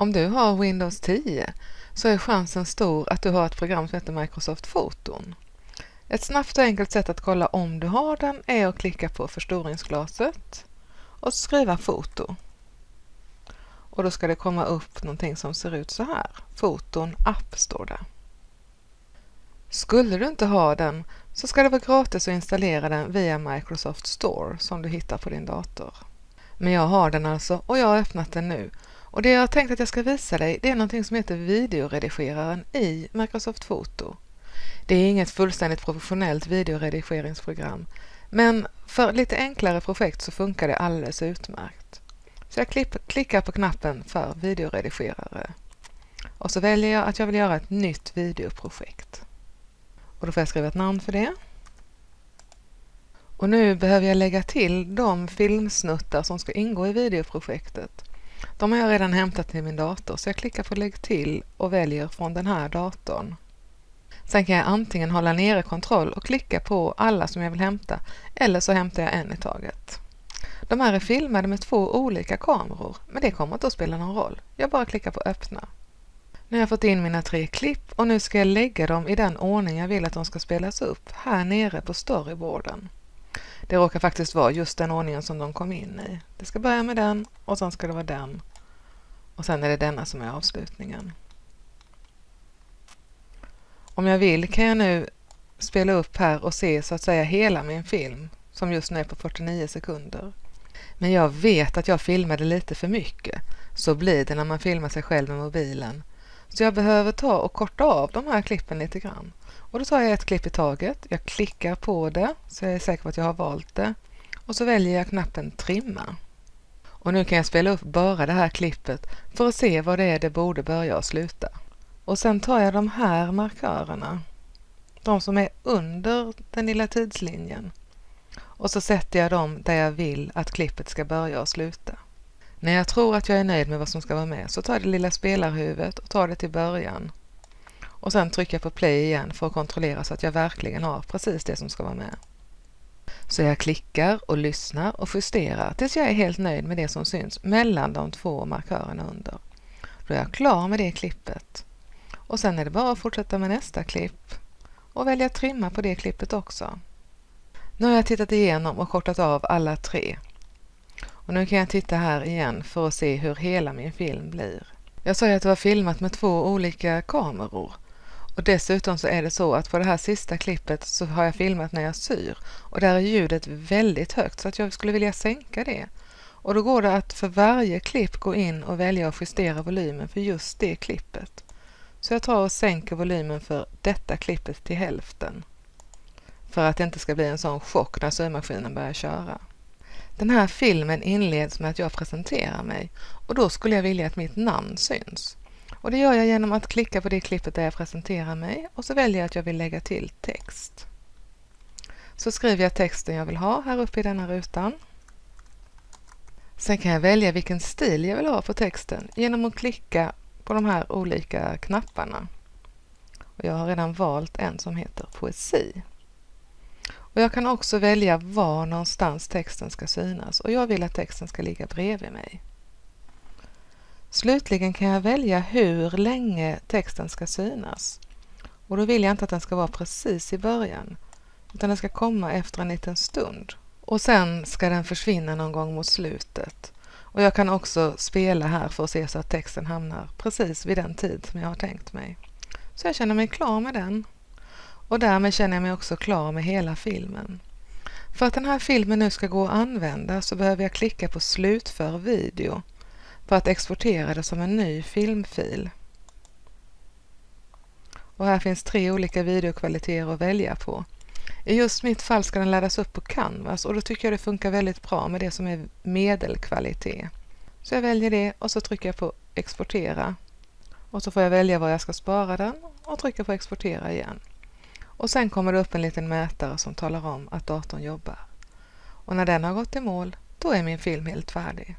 Om du har Windows 10 så är chansen stor att du har ett program som heter Microsoft Foton. Ett snabbt och enkelt sätt att kolla om du har den är att klicka på förstoringsglaset och skriva foto. Och då ska det komma upp någonting som ser ut så här. Foton app står det. Skulle du inte ha den så ska det vara gratis att installera den via Microsoft Store som du hittar på din dator. Men jag har den alltså och jag har öppnat den nu. Och det jag har tänkt att jag ska visa dig det är någonting som heter videoredigeraren i Microsoft Foto. Det är inget fullständigt professionellt videoredigeringsprogram men för lite enklare projekt så funkar det alldeles utmärkt. Så jag klickar på knappen för videoredigerare och så väljer jag att jag vill göra ett nytt videoprojekt. Och då får jag skriva ett namn för det. Och nu behöver jag lägga till de filmsnuttar som ska ingå i videoprojektet. De har jag redan hämtat till min dator så jag klickar på lägg till och väljer från den här datorn. Sen kan jag antingen hålla nere kontroll och klicka på alla som jag vill hämta eller så hämtar jag en i taget. De här är filmade med två olika kameror men det kommer inte att spela någon roll. Jag bara klickar på öppna. Nu har jag fått in mina tre klipp och nu ska jag lägga dem i den ordning jag vill att de ska spelas upp här nere på storyboarden. Det råkar faktiskt vara just den ordningen som de kom in i. Det ska börja med den och sen ska det vara den och sen är det denna som är avslutningen. Om jag vill kan jag nu spela upp här och se så att säga hela min film som just nu är på 49 sekunder. Men jag vet att jag filmade lite för mycket. Så blir det när man filmar sig själv med mobilen. Så jag behöver ta och korta av de här klippen lite grann. Och då tar jag ett klipp i taget. Jag klickar på det så jag är säker på att jag har valt det. Och så väljer jag knappen trimma. Och nu kan jag spela upp bara det här klippet för att se vad det är det borde börja och sluta. Och sen tar jag de här markörerna, de som är under den lilla tidslinjen och så sätter jag dem där jag vill att klippet ska börja och sluta. När jag tror att jag är nöjd med vad som ska vara med så tar jag det lilla spelarhuvudet och tar det till början. Och sen trycker jag på play igen för att kontrollera så att jag verkligen har precis det som ska vara med. Så jag klickar och lyssnar och justerar tills jag är helt nöjd med det som syns mellan de två markörerna under. Då är jag klar med det klippet. Och sen är det bara att fortsätta med nästa klipp och välja trimma på det klippet också. Nu har jag tittat igenom och kortat av alla tre. Och nu kan jag titta här igen för att se hur hela min film blir. Jag sa ju att det var filmat med två olika kameror. Och dessutom så är det så att på det här sista klippet så har jag filmat när jag syr och där är ljudet väldigt högt så att jag skulle vilja sänka det. Och då går det att för varje klipp gå in och välja att justera volymen för just det klippet. Så jag tar och sänker volymen för detta klippet till hälften. För att det inte ska bli en sån chock när symaskinen börjar köra. Den här filmen inleds med att jag presenterar mig och då skulle jag vilja att mitt namn syns. Och det gör jag genom att klicka på det klippet där jag presenterar mig och så väljer jag att jag vill lägga till text. Så skriver jag texten jag vill ha här uppe i denna rutan. Sen kan jag välja vilken stil jag vill ha på texten genom att klicka på de här olika knapparna. Och jag har redan valt en som heter poesi. Och jag kan också välja var någonstans texten ska synas och jag vill att texten ska ligga bredvid mig. Slutligen kan jag välja hur länge texten ska synas. Och då vill jag inte att den ska vara precis i början utan den ska komma efter en liten stund. Och sen ska den försvinna någon gång mot slutet. Och jag kan också spela här för att se så att texten hamnar precis vid den tid som jag har tänkt mig. Så jag känner mig klar med den. Och därmed känner jag mig också klar med hela filmen. För att den här filmen nu ska gå att använda så behöver jag klicka på slutför video för att exportera det som en ny filmfil. Och här finns tre olika videokvaliteter att välja på. I just mitt fall ska den laddas upp på Canvas och då tycker jag det funkar väldigt bra med det som är medelkvalitet. Så jag väljer det och så trycker jag på exportera. Och så får jag välja var jag ska spara den och trycka på exportera igen. Och sen kommer det upp en liten mätare som talar om att datorn jobbar. Och när den har gått i mål, då är min film helt färdig.